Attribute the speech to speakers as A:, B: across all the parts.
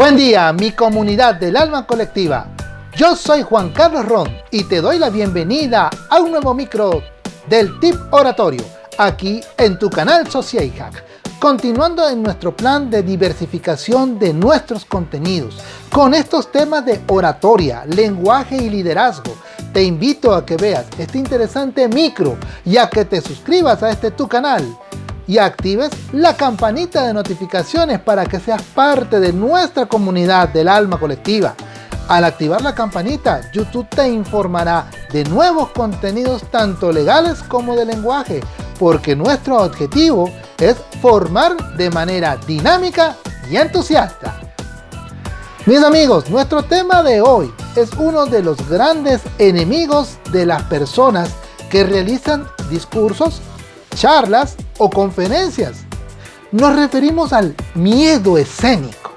A: Buen día, mi comunidad del alma colectiva. Yo soy Juan Carlos Ron y te doy la bienvenida a un nuevo micro del Tip Oratorio, aquí en tu canal Social Hack. Continuando en nuestro plan de diversificación de nuestros contenidos, con estos temas de oratoria, lenguaje y liderazgo, te invito a que veas este interesante micro y a que te suscribas a este tu canal y actives la campanita de notificaciones para que seas parte de nuestra comunidad del alma colectiva. Al activar la campanita, YouTube te informará de nuevos contenidos tanto legales como de lenguaje, porque nuestro objetivo es formar de manera dinámica y entusiasta. Mis amigos, nuestro tema de hoy es uno de los grandes enemigos de las personas que realizan discursos charlas o conferencias. Nos referimos al miedo escénico.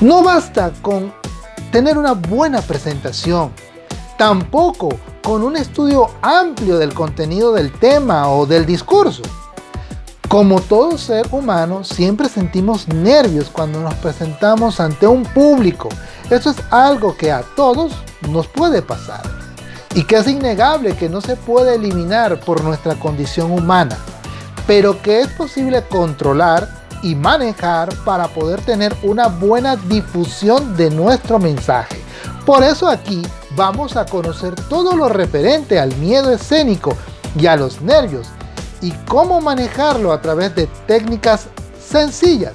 A: No basta con tener una buena presentación, tampoco con un estudio amplio del contenido del tema o del discurso. Como todo ser humano, siempre sentimos nervios cuando nos presentamos ante un público. Eso es algo que a todos nos puede pasar y que es innegable que no se puede eliminar por nuestra condición humana, pero que es posible controlar y manejar para poder tener una buena difusión de nuestro mensaje. Por eso aquí vamos a conocer todo lo referente al miedo escénico y a los nervios y cómo manejarlo a través de técnicas sencillas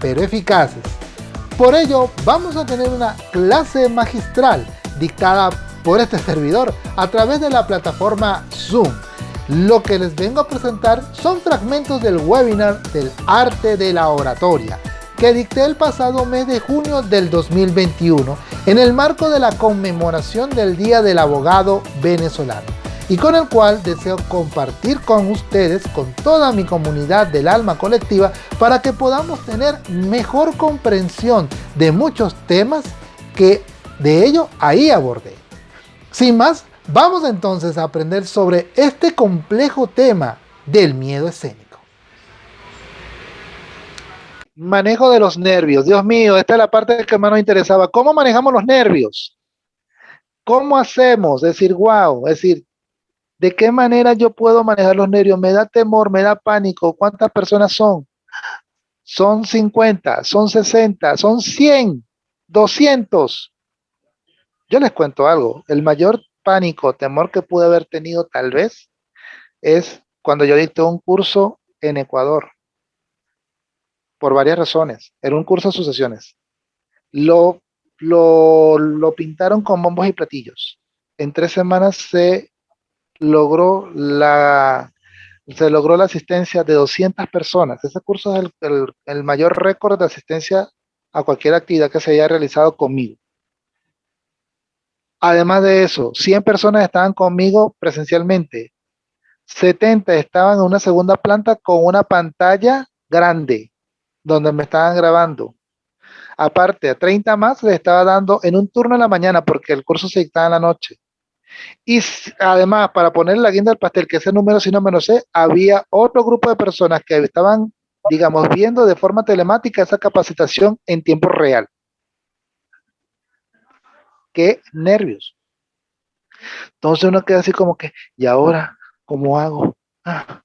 A: pero eficaces. Por ello vamos a tener una clase magistral dictada por este servidor a través de la plataforma Zoom. Lo que les vengo a presentar son fragmentos del webinar del arte de la oratoria que dicté el pasado mes de junio del 2021 en el marco de la conmemoración del Día del Abogado Venezolano y con el cual deseo compartir con ustedes, con toda mi comunidad del alma colectiva, para que podamos tener mejor comprensión de muchos temas que de ello ahí abordé. Sin más, vamos entonces a aprender sobre este complejo tema del miedo escénico. Manejo de los nervios. Dios mío, esta es la parte que más nos interesaba. ¿Cómo manejamos los nervios? ¿Cómo hacemos? Es decir, wow, es decir, ¿de qué manera yo puedo manejar los nervios? ¿Me da temor? ¿Me da pánico? ¿Cuántas personas son? Son 50, son 60, son 100, 200. Yo les cuento algo, el mayor pánico, temor que pude haber tenido tal vez es cuando yo dicté un curso en Ecuador, por varias razones, era un curso de sucesiones. Lo, lo, lo pintaron con bombos y platillos. En tres semanas se logró la, se logró la asistencia de 200 personas. Ese curso es el, el mayor récord de asistencia a cualquier actividad que se haya realizado conmigo. Además de eso, 100 personas estaban conmigo presencialmente. 70 estaban en una segunda planta con una pantalla grande donde me estaban grabando. Aparte, a 30 más les estaba dando en un turno en la mañana porque el curso se dictaba en la noche. Y además, para poner la guinda del pastel, que ese número si no me lo sé, había otro grupo de personas que estaban, digamos, viendo de forma telemática esa capacitación en tiempo real qué nervios. Entonces uno queda así como que, ¿y ahora cómo hago? Ah,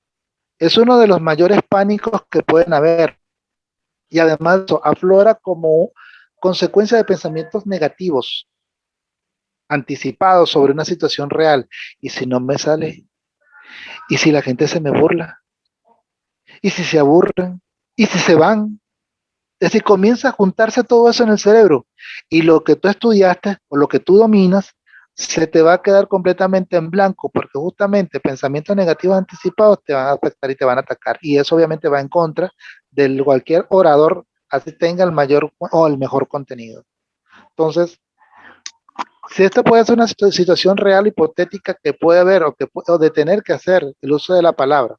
A: es uno de los mayores pánicos que pueden haber. Y además aflora como consecuencia de pensamientos negativos, anticipados sobre una situación real. ¿Y si no me sale? ¿Y si la gente se me burla? ¿Y si se aburren? ¿Y si se van? Es decir, comienza a juntarse todo eso en el cerebro y lo que tú estudiaste o lo que tú dominas se te va a quedar completamente en blanco porque justamente pensamientos negativos anticipados te van a afectar y te van a atacar y eso obviamente va en contra de cualquier orador así tenga el mayor o el mejor contenido. Entonces, si esta puede ser una situación real hipotética que puede haber o, que, o de tener que hacer el uso de la palabra,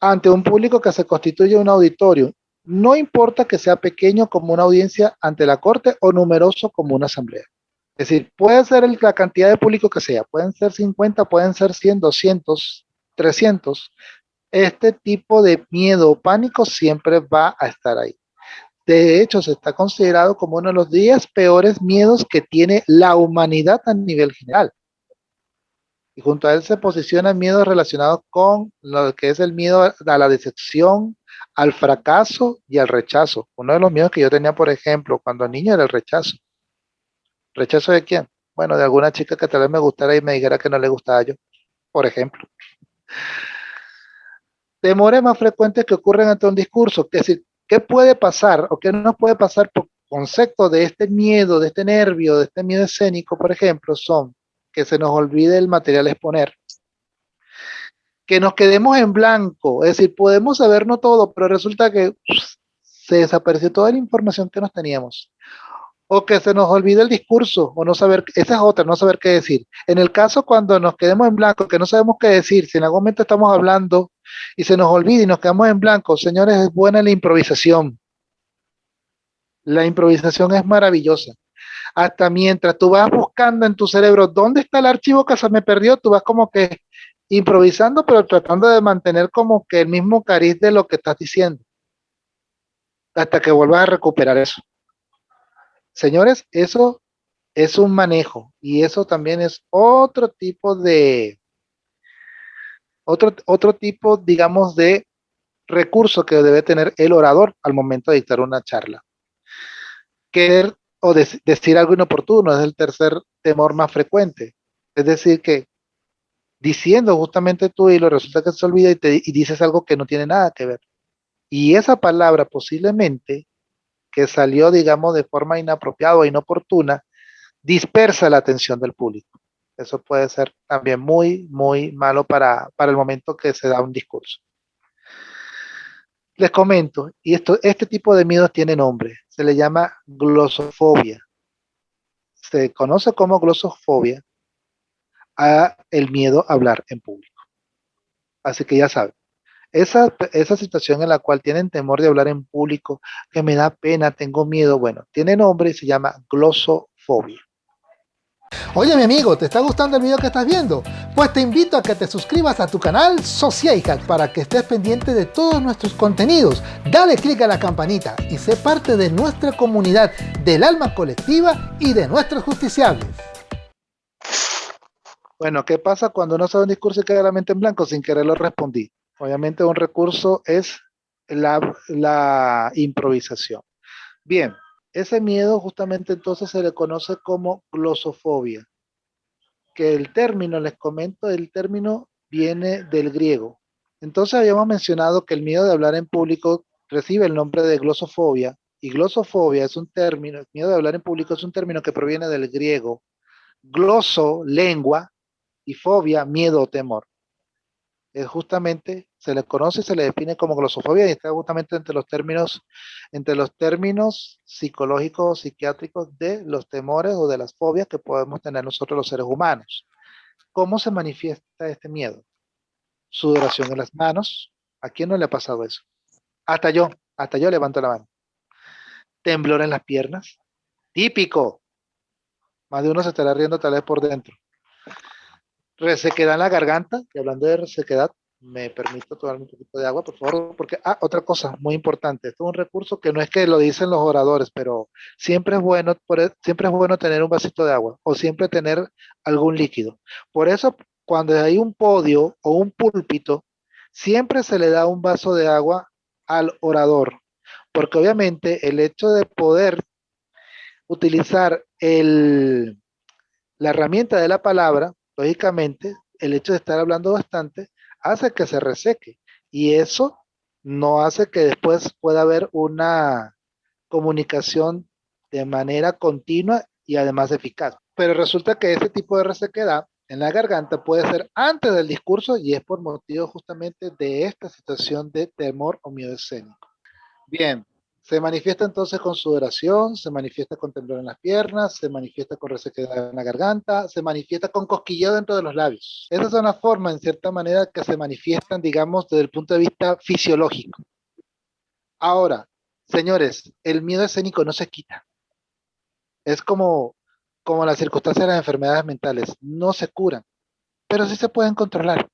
A: ante un público que se constituye un auditorio. No importa que sea pequeño como una audiencia ante la corte o numeroso como una asamblea. Es decir, puede ser la cantidad de público que sea, pueden ser 50, pueden ser 100, 200, 300. este tipo de miedo o pánico siempre va a estar ahí. De hecho, se está considerado como uno de los 10 peores miedos que tiene la humanidad a nivel general. Y junto a él se posicionan miedos relacionados con lo que es el miedo a la decepción, al fracaso y al rechazo. Uno de los miedos que yo tenía, por ejemplo, cuando niño era el rechazo. ¿Rechazo de quién? Bueno, de alguna chica que tal vez me gustara y me dijera que no le gustaba yo, por ejemplo. Temores más frecuentes que ocurren ante un discurso, que si ¿Qué puede pasar o qué no puede pasar por concepto de este miedo, de este nervio, de este miedo escénico, por ejemplo, son que se nos olvide el material exponer, que nos quedemos en blanco, es decir, podemos sabernos todo, pero resulta que se desapareció toda la información que nos teníamos. O que se nos olvide el discurso, o no saber, esa es otra, no saber qué decir. En el caso cuando nos quedemos en blanco, que no sabemos qué decir, si en algún momento estamos hablando y se nos olvida y nos quedamos en blanco. Señores, es buena la improvisación. La improvisación es maravillosa. Hasta mientras tú vas buscando en tu cerebro dónde está el archivo que se me perdió, tú vas como que improvisando, pero tratando de mantener como que el mismo cariz de lo que estás diciendo. Hasta que vuelvas a recuperar eso. Señores, eso es un manejo y eso también es otro tipo de, otro, otro tipo, digamos, de recurso que debe tener el orador al momento de dictar una charla. Querer o decir algo inoportuno es el tercer temor más frecuente. Es decir, que diciendo justamente tu hilo, resulta que se olvida y, te, y dices algo que no tiene nada que ver. Y esa palabra posiblemente que salió, digamos, de forma inapropiada o inoportuna, dispersa la atención del público. Eso puede ser también muy, muy malo para, el momento que se da un discurso. Les comento, y esto, este tipo de miedos tiene nombre, se le llama glosofobia. Se conoce como glosofobia a el miedo a hablar en público. Así que ya saben, esa, esa situación en la cual tienen temor de hablar en público, que me da pena, tengo miedo, bueno, tiene nombre y se llama glosofobia.
B: Oye mi amigo, ¿te está gustando el video que estás viendo? Pues te invito a que te suscribas a tu canal Sociajack para que estés pendiente de todos nuestros contenidos. Dale click a la campanita y sé parte de nuestra comunidad del alma colectiva y de nuestros justiciables.
A: Bueno, ¿qué pasa cuando no sabe un discurso y queda la mente en blanco? Sin querer lo respondí. Obviamente un recurso es la improvisación. Bien, ese miedo justamente entonces se le conoce como glosofobia, que el término, les comento, el término viene del griego. Entonces habíamos mencionado que el miedo de hablar en público recibe el nombre de glosofobia, y glosofobia es un término, el miedo de hablar en público es un término que proviene del griego, gloso, lengua, y fobia, miedo o temor es justamente, se le conoce y se le define como glosofobia y está justamente entre los términos, entre los términos psicológicos, psiquiátricos de los temores o de las fobias que podemos tener nosotros los seres humanos. ¿Cómo se manifiesta este miedo? Sudoración en las manos. ¿A quién no le ha pasado eso? Hasta yo, hasta yo levanto la mano. Temblor en las piernas. Típico. Más de uno se estará riendo tal vez por dentro resequedad en la garganta, y hablando de resequedad, me permito tomarme un poquito de agua, por favor, porque, ah, otra cosa muy importante, esto es un recurso que no es que lo dicen los oradores, pero siempre es bueno, e, siempre es bueno tener un vasito de agua, o siempre tener algún líquido. Por eso, cuando hay un podio o un púlpito, siempre se le da un vaso de agua al orador, porque obviamente el hecho de poder utilizar el, la herramienta de la palabra, lógicamente, el hecho de estar hablando bastante hace que se reseque y eso no hace que después pueda haber una comunicación de manera continua y además eficaz. Pero resulta que ese tipo de resequedad en la garganta puede ser antes del discurso y es por motivo justamente de esta situación de temor o miedo escénico. Bien, se manifiesta entonces con sudoración, se manifiesta con temblor en las piernas, se manifiesta con resequedad en la garganta, se manifiesta con cosquilleo dentro de los labios. Esas son las formas, en cierta manera, que se manifiestan, digamos, desde el punto de vista fisiológico. Ahora, señores, el miedo escénico no se quita. Es como, como las circunstancias de las enfermedades mentales, no se curan, pero sí se pueden controlar.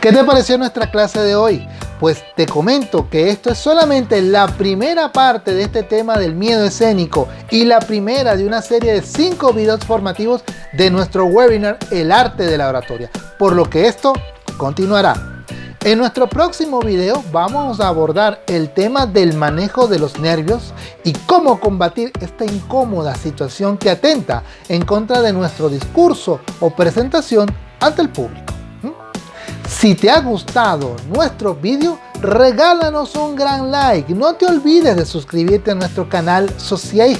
A: ¿Qué te pareció nuestra clase de hoy? Pues te comento que esto es solamente la primera parte de este tema del miedo escénico y la primera de una serie de 5 videos formativos de nuestro webinar El Arte de la Oratoria, por lo que esto continuará. En nuestro próximo video vamos a abordar el tema del manejo de los nervios y cómo combatir esta incómoda situación que atenta en contra de nuestro discurso o presentación ante el público. Si te ha gustado nuestro video, regálanos un gran like. No te olvides de suscribirte a nuestro canal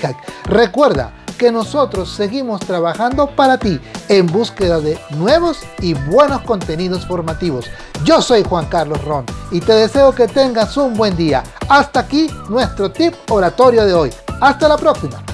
A: Hack. Recuerda, que nosotros seguimos trabajando para ti en búsqueda de nuevos y buenos contenidos formativos. Yo soy Juan Carlos Ron y te deseo que tengas un buen día. Hasta aquí nuestro tip oratorio de hoy. Hasta la próxima.